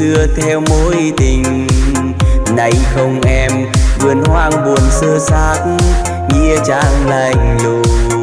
xưa theo mối tình. Nay không em, vườn hoang buồn sơ xác, nghĩa trang lạnh lùng.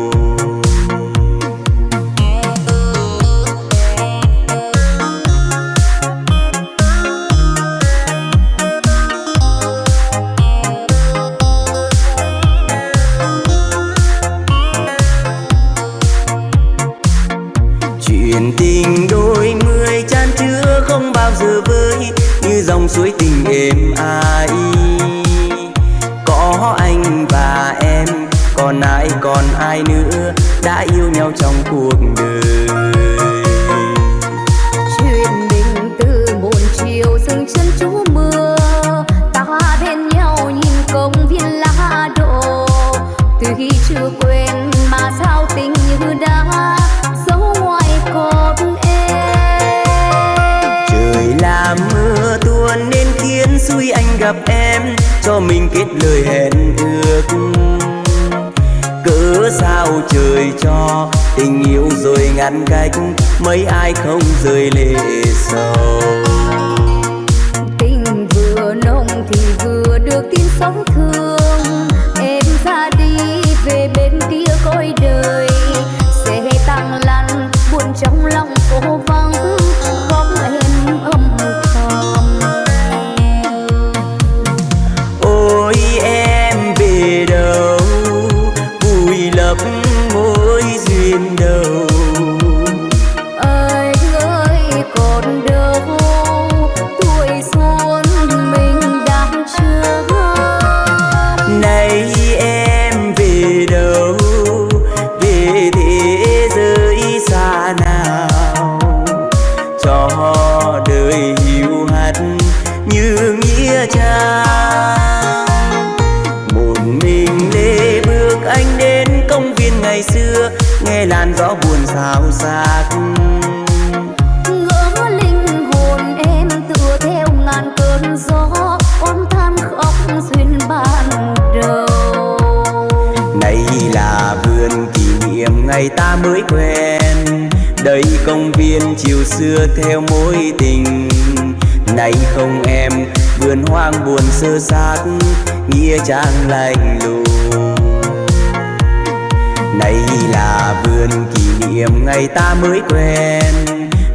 mới quen.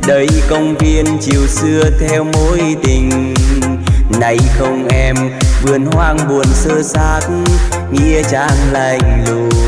Đây công viên chiều xưa theo mối tình. Nay không em, vườn hoang buồn sơ xác, Nghĩa trang lạnh lùng.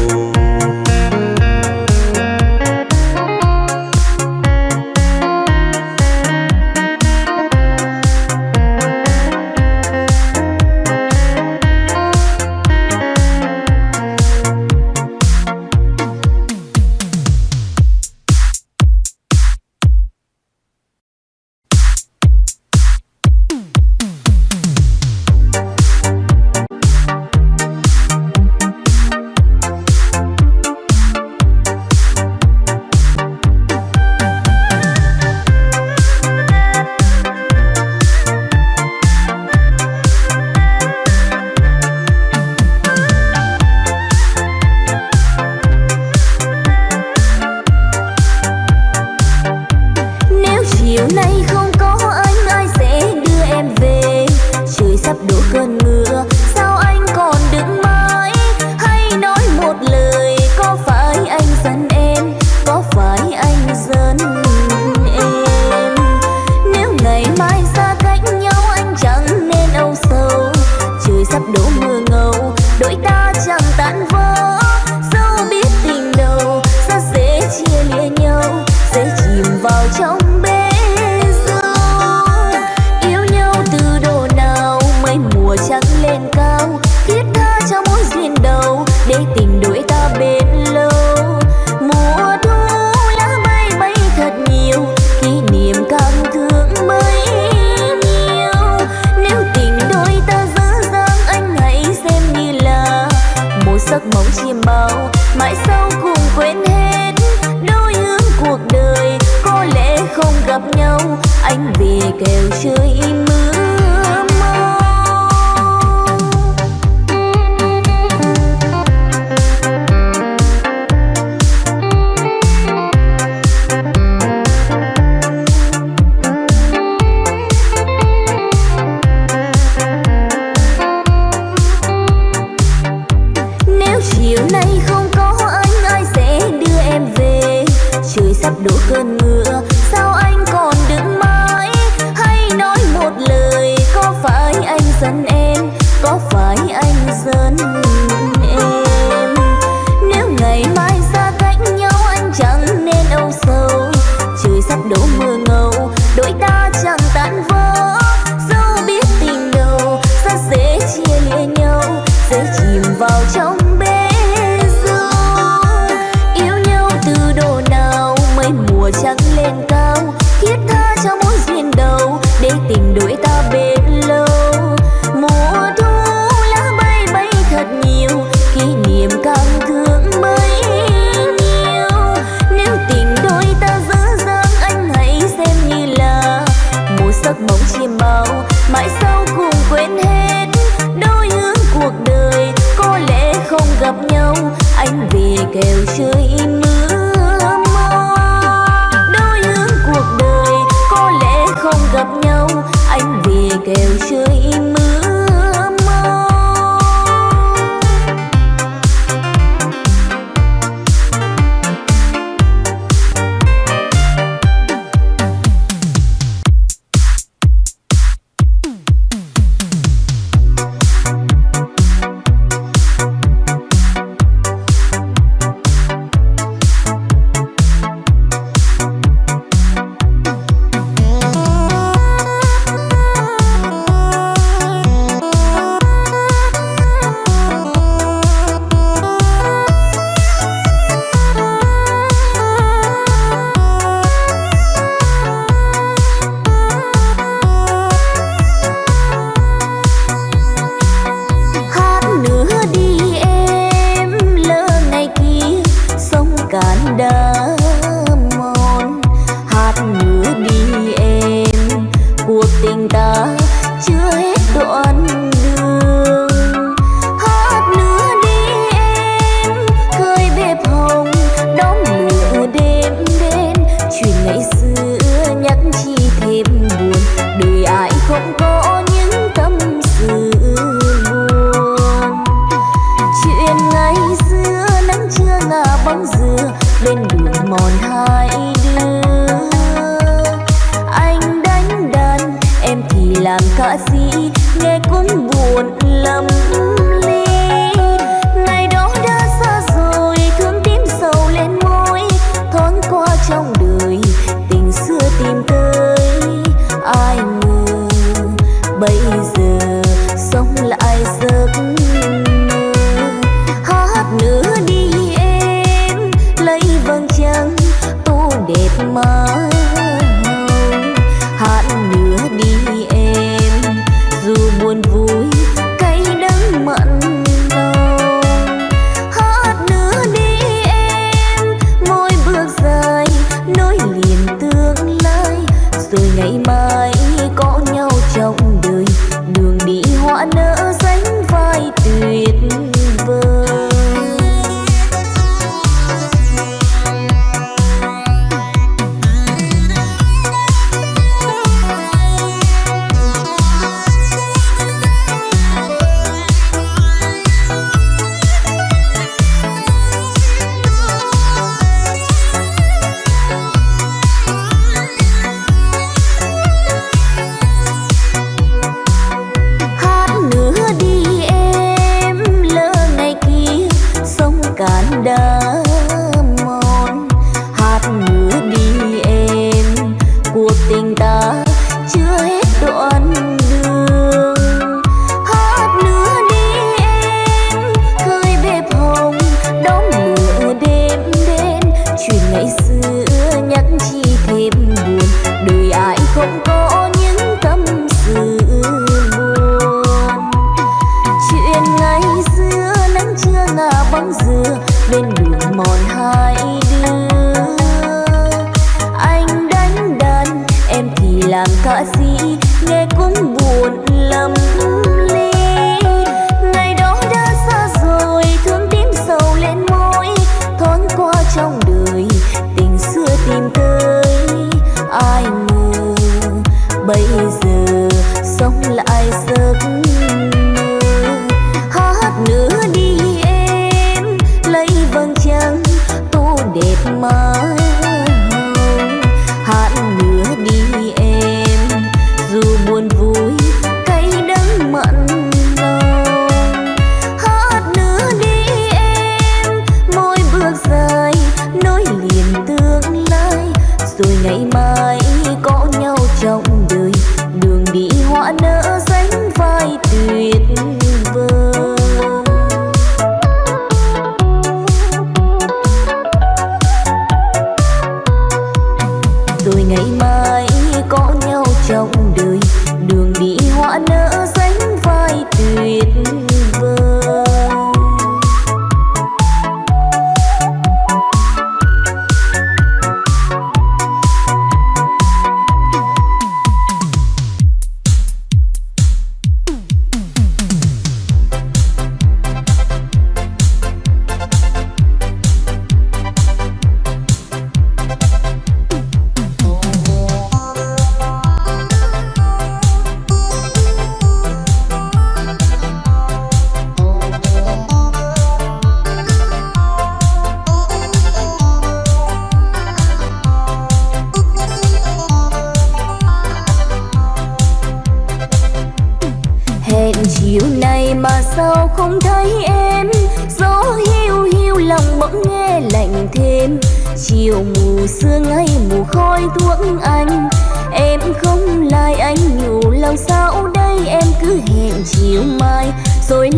Kêu chơi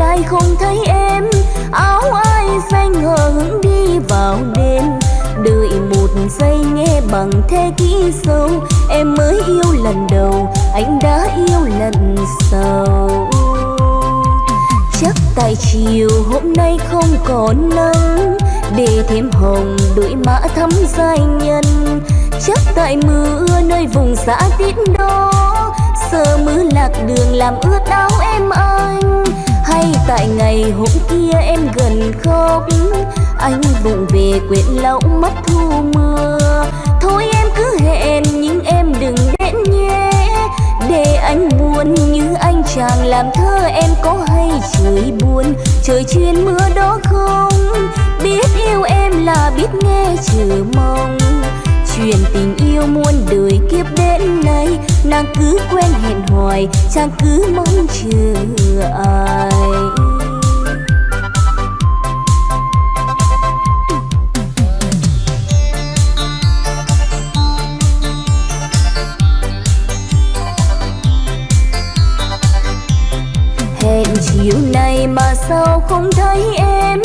rồi lại không thấy em? Áo ai xanh hờ hững đi vào đêm? Đợi một giây nghe bằng thế kỹ sâu, em mới yêu lần đầu, anh đã yêu lần sau. Chắc tại chiều hôm nay không còn nắng, để thêm hồng đôi mã thắm giai nhân. Chắc tại mưa nơi vùng xã tít đó sợ mưa lạc đường làm ướt áo em anh tại ngày hôm kia em gần khóc. Anh vụng về quyện lâu mất thu mưa. Thôi em cứ hẹn, nhưng em đừng đến nhé. Để anh buồn như anh chàng làm thơ em có hay trời buồn. Trời chuyên mưa đó không? Biết yêu em là biết nghe chờ mong truyền tình yêu muôn đời kiếp đến nay. Nàng cứ quen hẹn hoài chàng cứ mong chờ ai. Hẹn chiều nay mà sao không thấy em?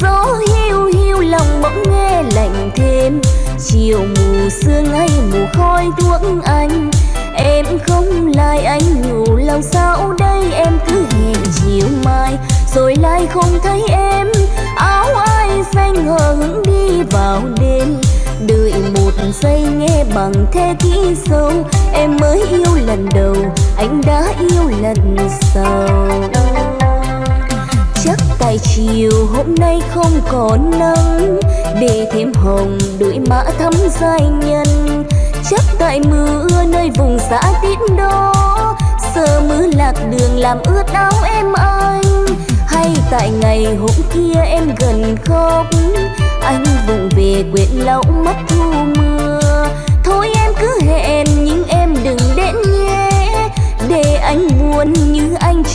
Gió hiu hiu lòng bỗng nghe lạnh thêm chiều mù sương hay mù khói thuốc anh. Em không lại anh nhủ lòng sao đây? Em cứ hẹn chiều mai, rồi lại không thấy em. Áo ai xanh hờ hững đi vào đêm, đợi một giây nghe bằng thế kỹ sâu. Em mới yêu lần đầu, anh đã yêu lần sau tài tại chiều hôm nay không còn nắng, để thêm hồng đuổi mã thắm giai nhân. Chắc tại mưa nơi vùng xã tít đó sợ mưa lạc đường làm ướt áo em anh. Hay tại ngày hôm kia em gần khóc, anh vùng về quyện lâu mắt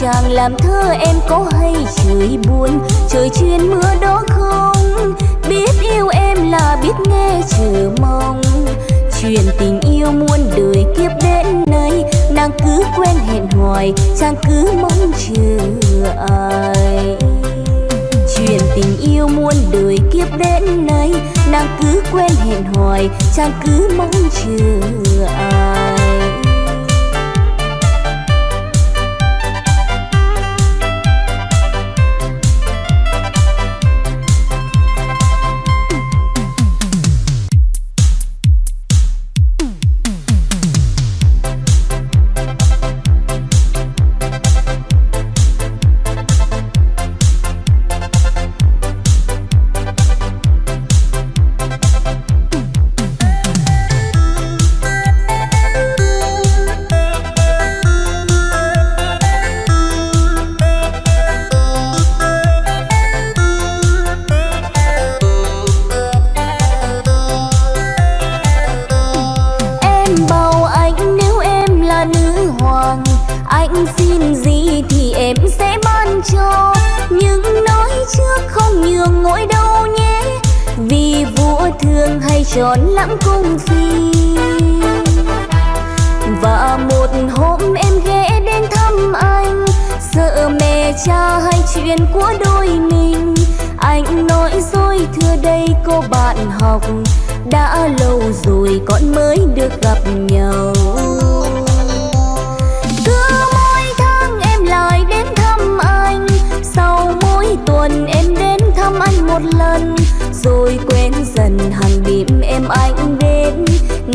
chàng làm thơ em có hay trời buồn? Trời chuyên mưa đó không? Biết yêu em là biết nghe chờ mong. Chuyện tình yêu muôn đời kiếp đến nay, nàng cứ quen hẹn hoài, chàng cứ mong chờ ai? Chuyện tình yêu muôn đời kiếp đến nay, nàng cứ quen hẹn hoài, chàng cứ mong chờ ai?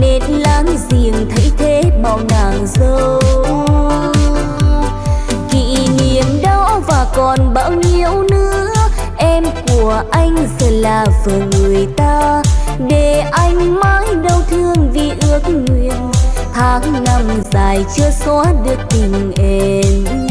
Nên láng giềng thấy thế bao nàng dâu. Kỷ niệm đó và còn bao nhiêu nữa, em của anh giờ là vợ người ta. Để anh mãi đau thương vì ước nguyện, tháng năm dài chưa xóa được tình em.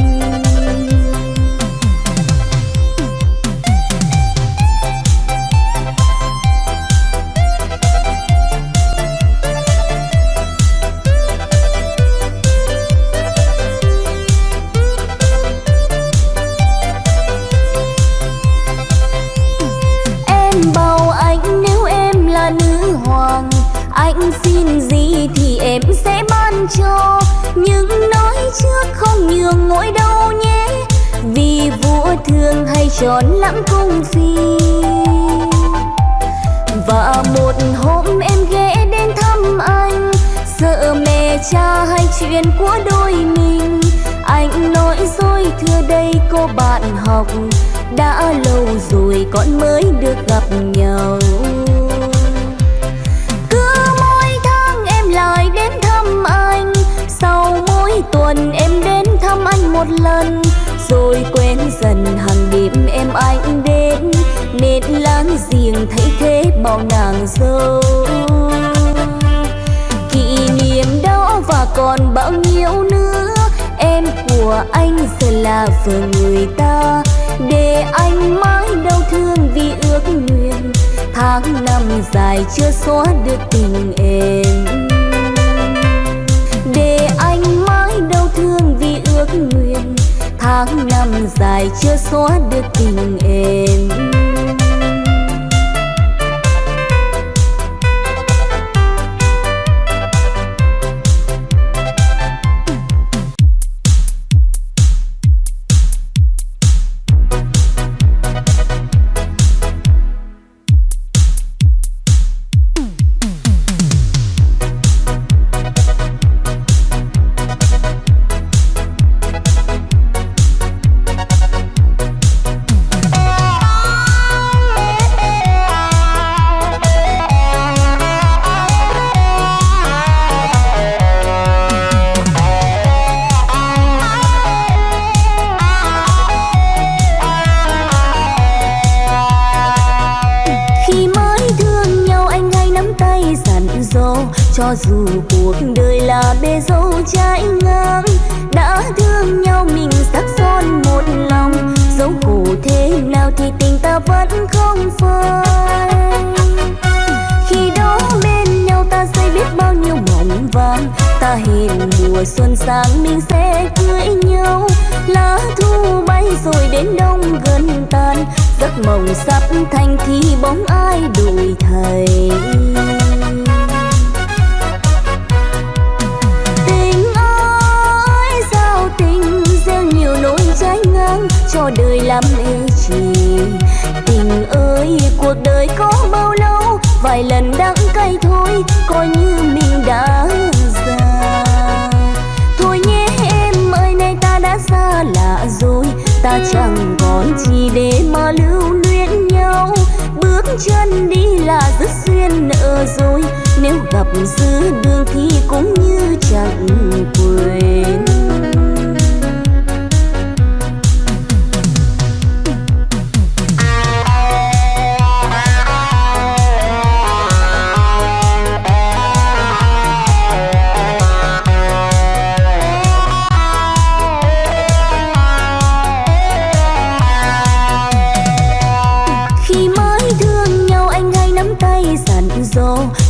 Cha của đôi mình. Anh nói dối thưa đây cô bạn học đã lâu rồi con mới được gặp nhau. Cứ mỗi tháng em lại đến thăm anh, sau mỗi tuần em đến thăm anh một lần. Rồi quen dần hàng đêm em anh đến, nên láng giềng thấy thế bao nàng dâu. Còn bao nhiêu nữa? Em của anh giờ là vợ người ta. Để anh mãi đau thương vì ước nguyện. Tháng năm dài chưa xóa được tình em. Để anh mãi đau thương vì ước nguyện. Tháng năm dài chưa xóa được tình em.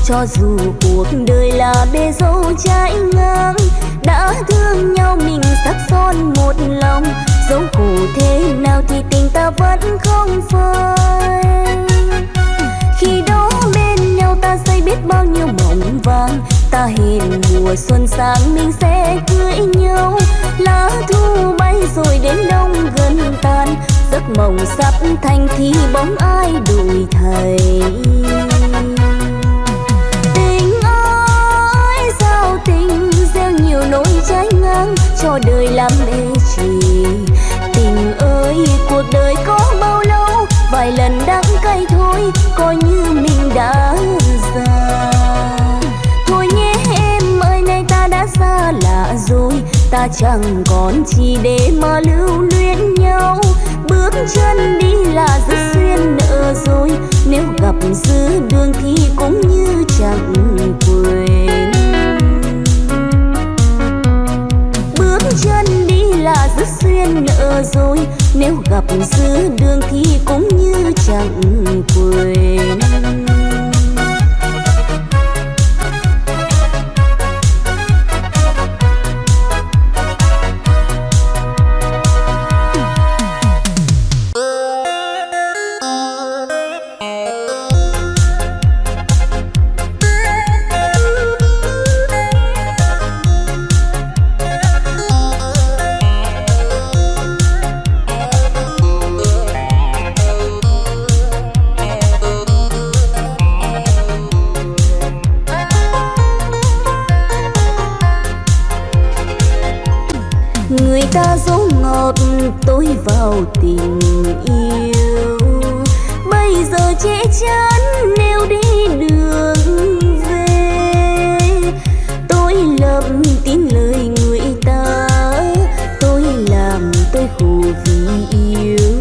cho dù cuộc đời là bê dâu trái ngang, đã thương nhau mình sắc son một lòng. Dẫu khổ thế nào thì tình ta vẫn không phai. Khi đó bên nhau ta xây biết bao nhiêu mộng vàng, ta hẹn mùa xuân sang mình sẽ cưới nhau. Lá thu bay rồi đến đông gần tan, giấc mộng sắp thành thì bóng ai đuổi thầy theo nhiều nỗi trái ngang cho đời làm mê trì tình ơi, cuộc đời có bao lâu? Vài lần đắng cay thôi, coi như mình đã già. Thôi nhé em ơi nay ta đã xa lạ rồi. Ta chẳng còn chi để mà lưu luyến nhau. Bước chân đi là rất xuyên nợ rồi nếu gặp giữa đường thì cũng như chẳng quên. là dứt duyên nợ rồi. Nếu gặp giữa đường thì cũng như chẳng quên. chê chán, nếu đi đường về. Tôi lầm tin lời người ta, tôi làm tôi khổ vì yêu.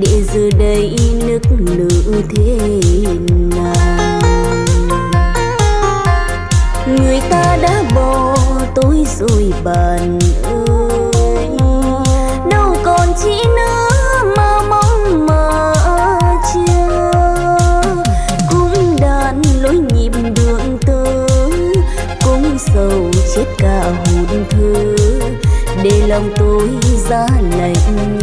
Để giờ đây nức nở thế nào? Người ta đã bỏ tôi rồi bàn lòng tôi ra lạnh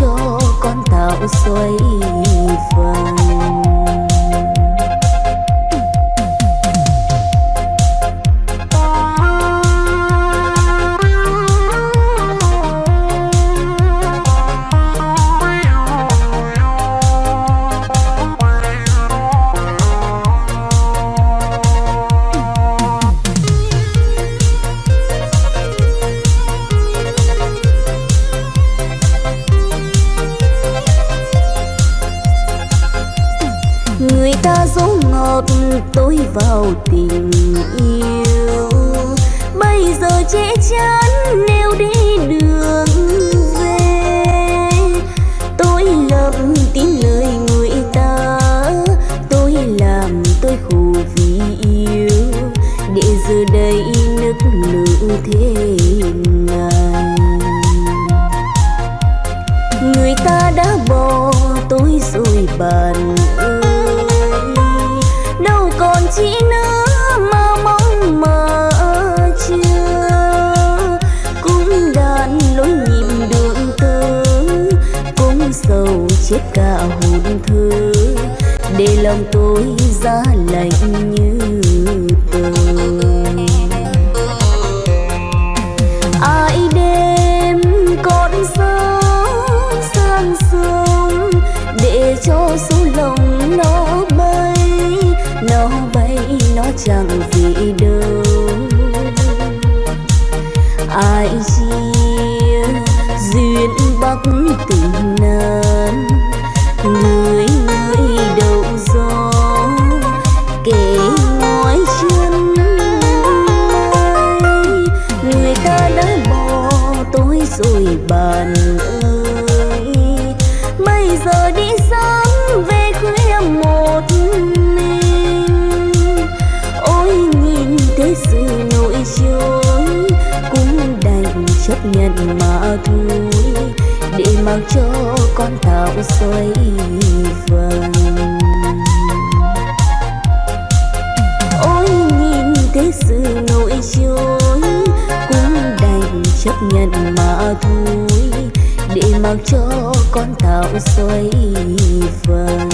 cho con tạo xoay vần tôi vào tình yêu. Bây giờ che chắn nếu đi đường xa lạnh mang cho con tạo xoay vầng ôi, nhìn thế sự nỗi trôi cũng đành chấp nhận mà thôi, để mặc cho con tạo xoay vầng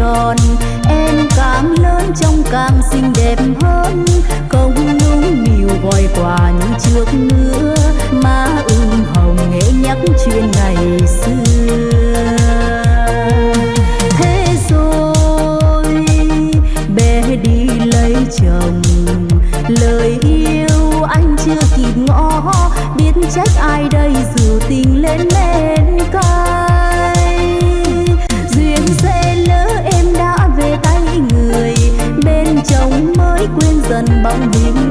tròn. Em càng lớn trông càng xinh đẹp hơn. Công núng nhiều vòi quà như trước nữa. Má ưng hồng nghệ nhắc chuyện ngày xưa. Thế rồi, bé đi lấy chồng. Lời yêu anh chưa kịp ngó biết trách ai đây dù tình lên mê dân bóng bím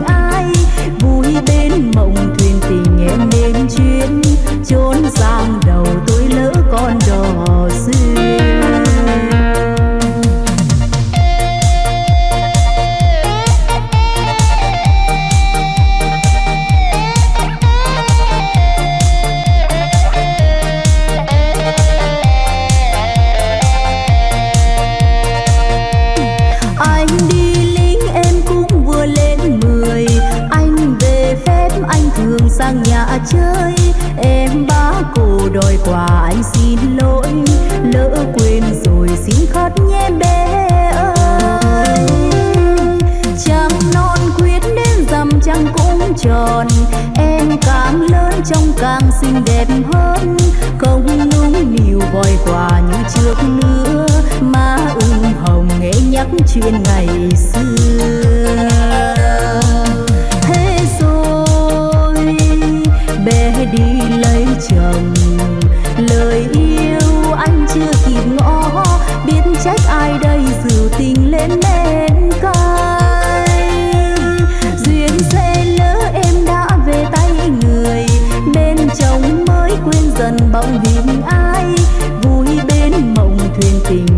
trước nữa má ung hồng nghe nhắc chuyện ngày xưa.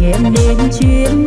nghe em đến chuyến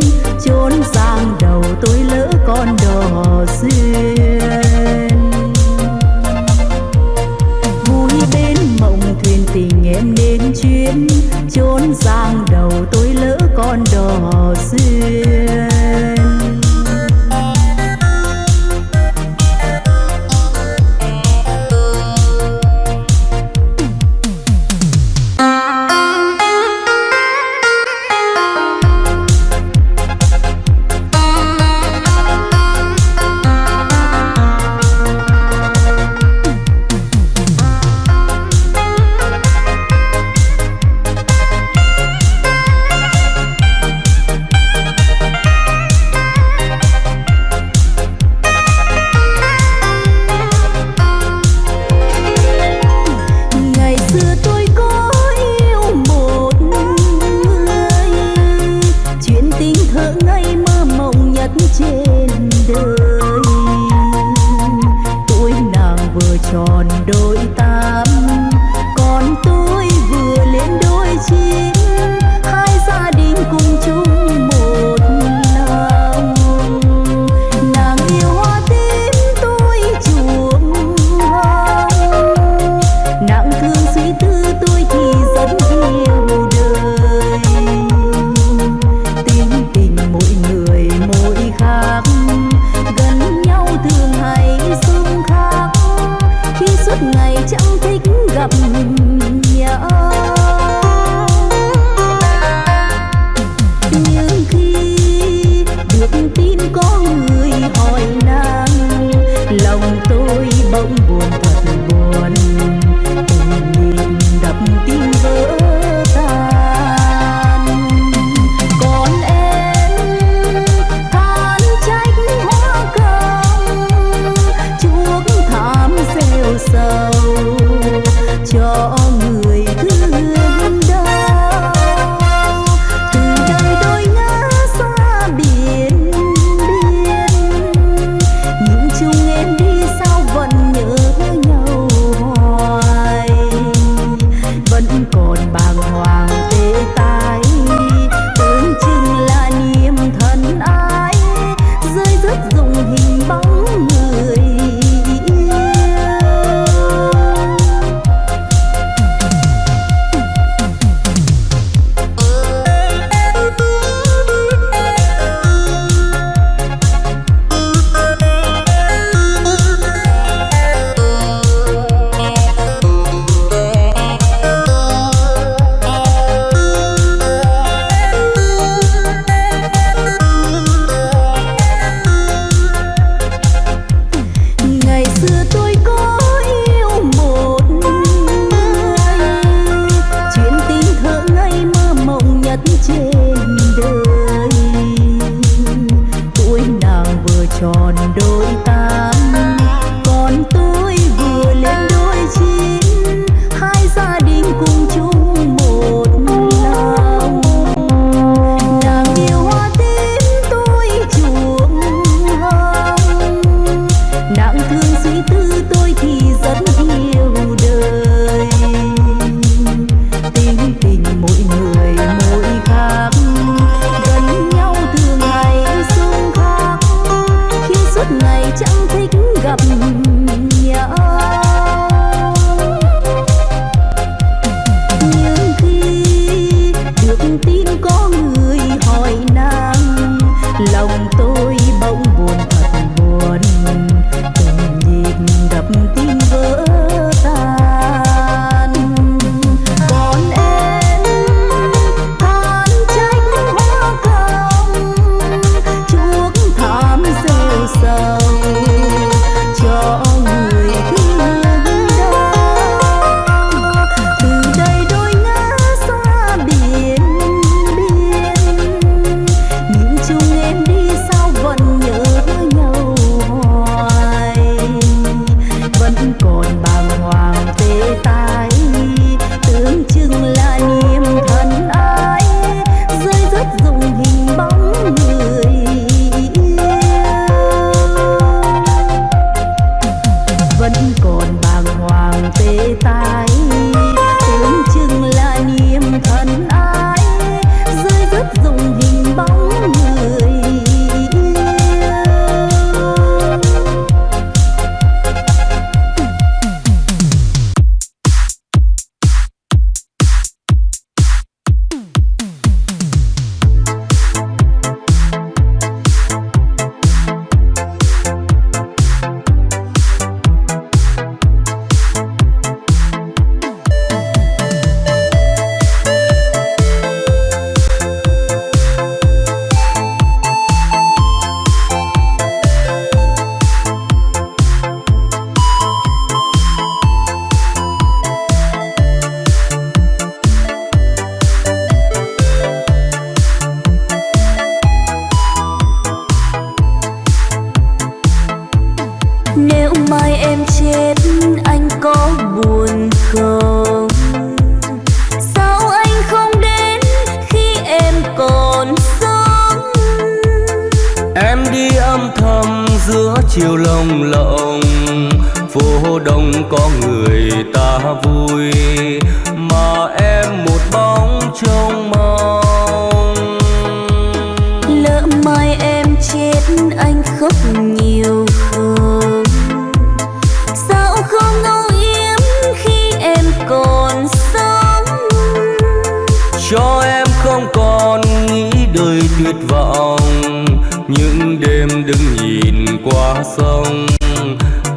tuyệt vọng. Những đêm đứng nhìn qua sông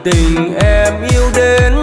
tình em yêu đến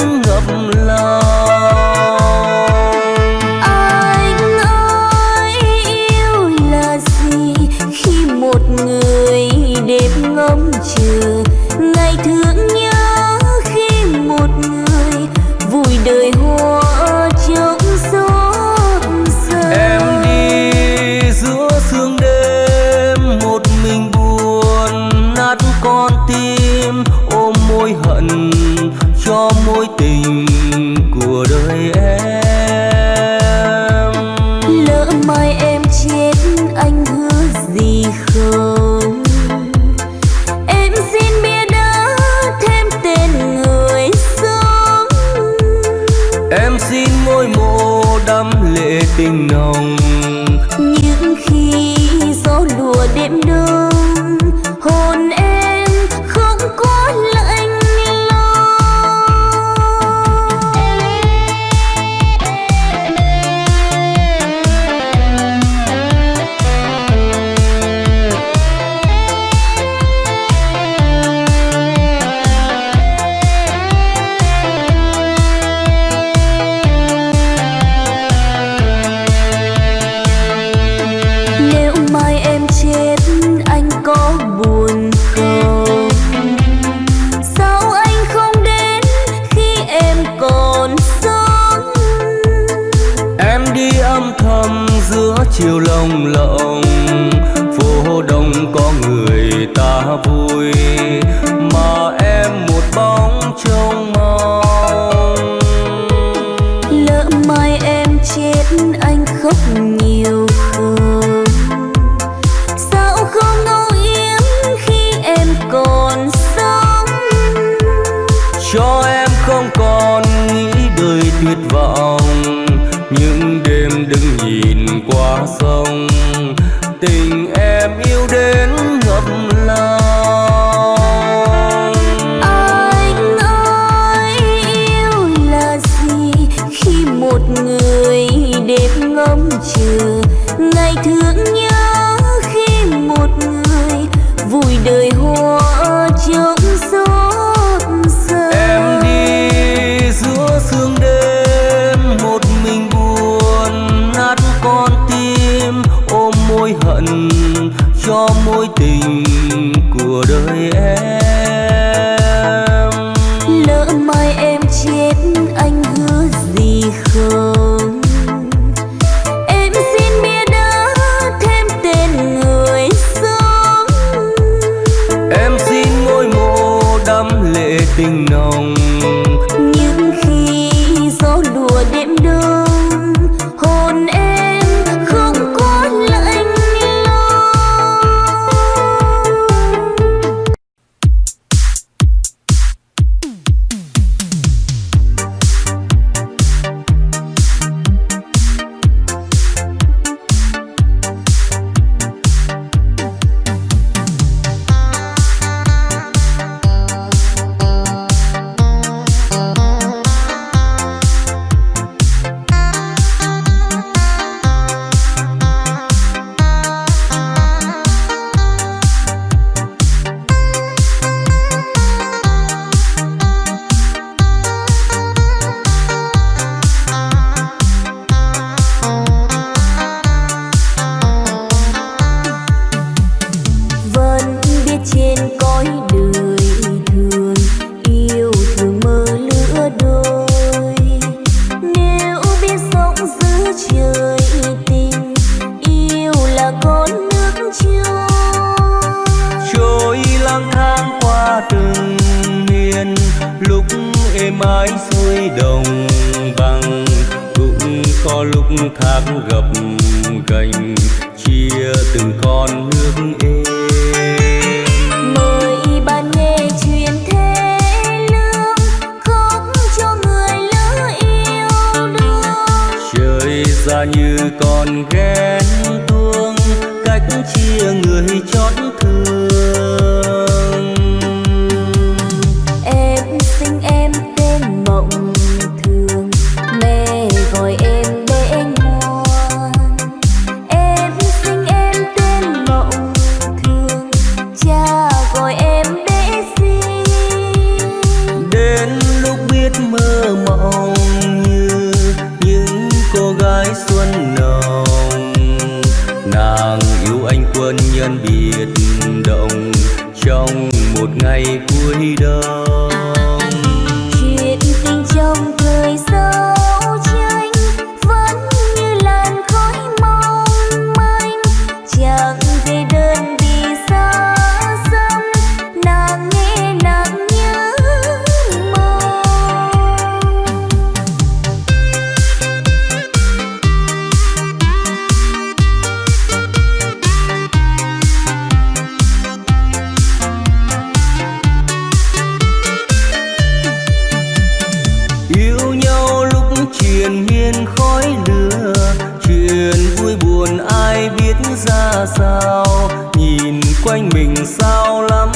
truyền miên khói lửa truyền vui buồn ai biết ra sao, nhìn quanh mình sao lắm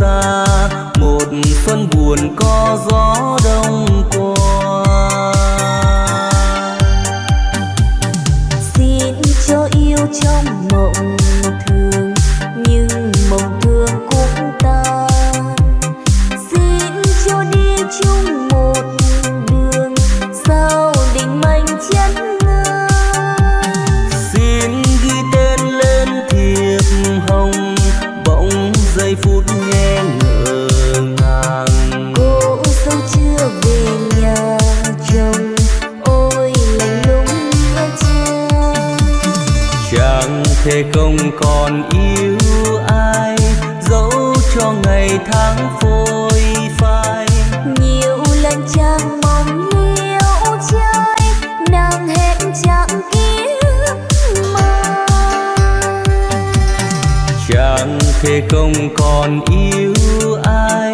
xa một phân buồn có gió đông không còn yêu ai dẫu cho ngày tháng phôi phai. Nhiều lần chàng mong liêu chơi nàng hẹn chẳng kiếm mà chàng thề không còn yêu ai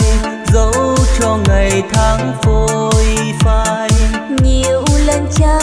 dẫu cho ngày tháng phôi phai. Nhiều lần chàng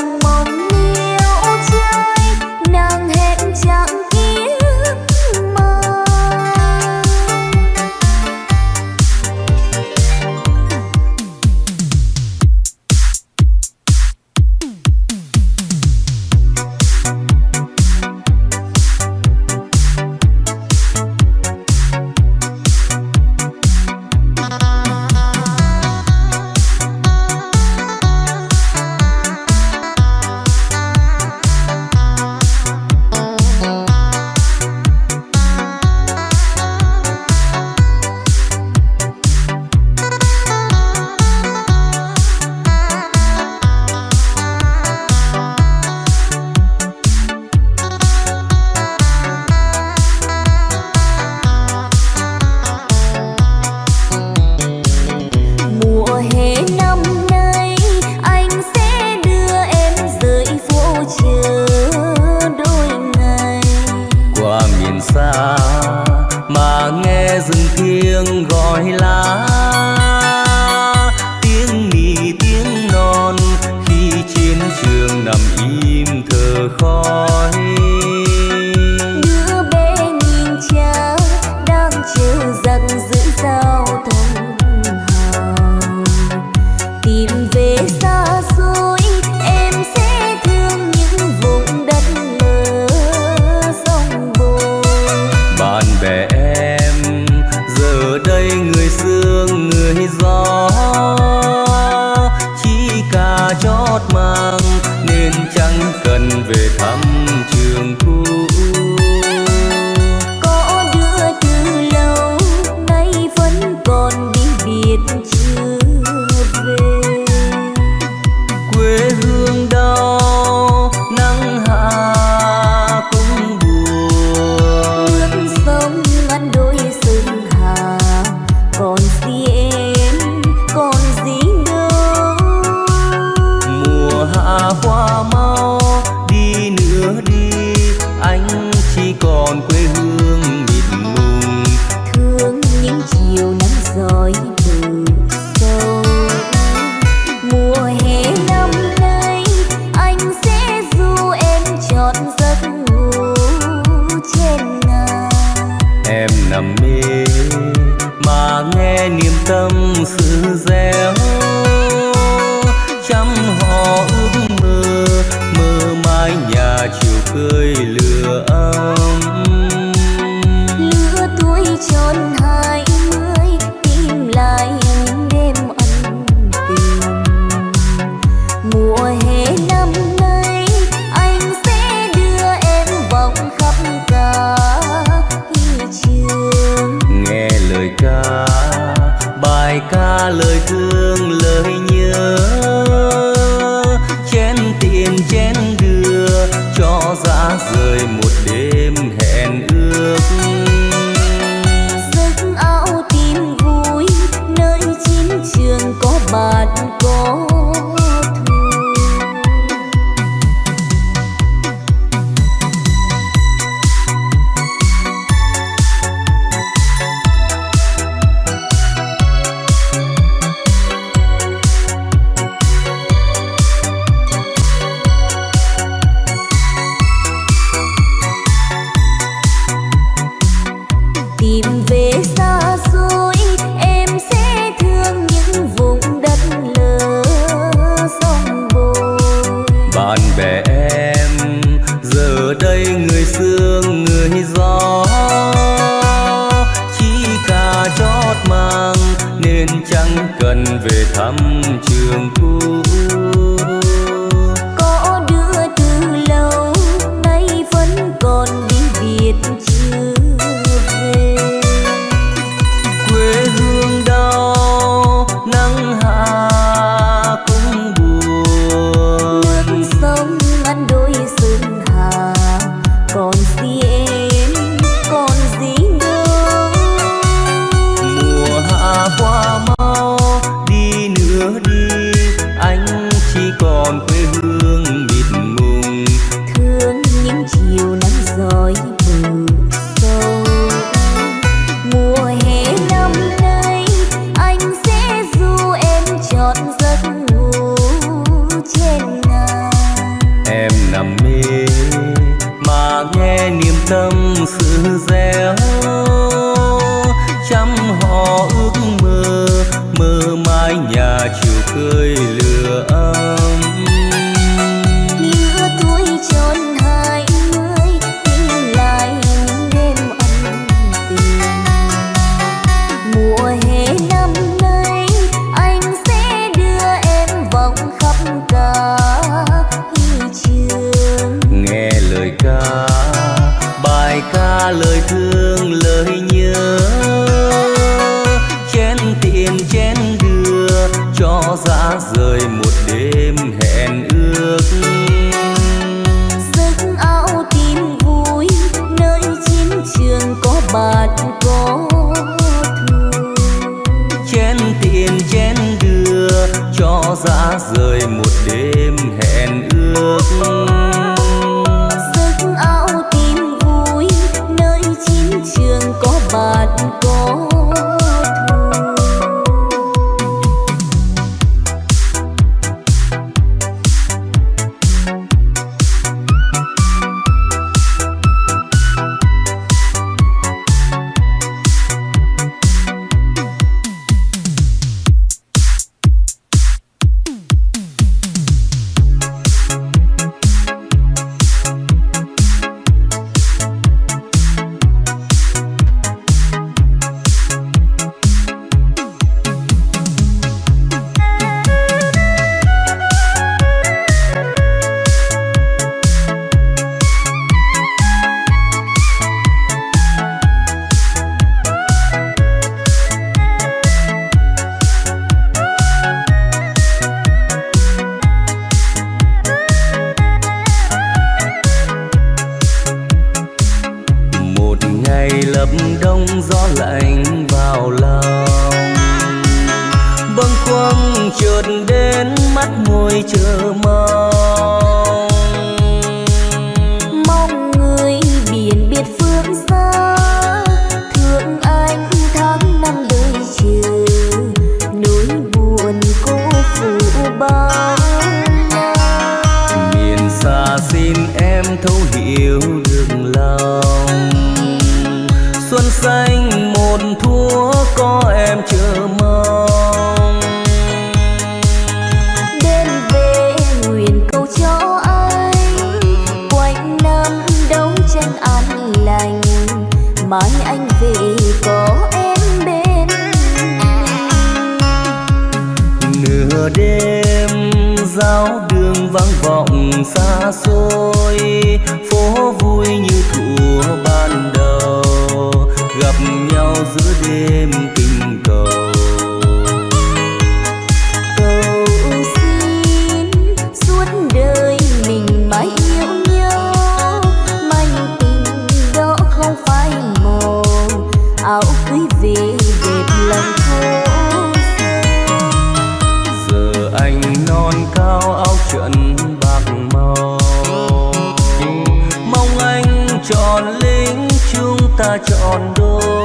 ta chọn đôi.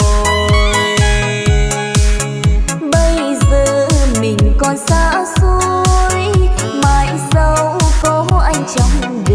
Bây giờ mình còn xa xôi, mãi sau có anh trong đời.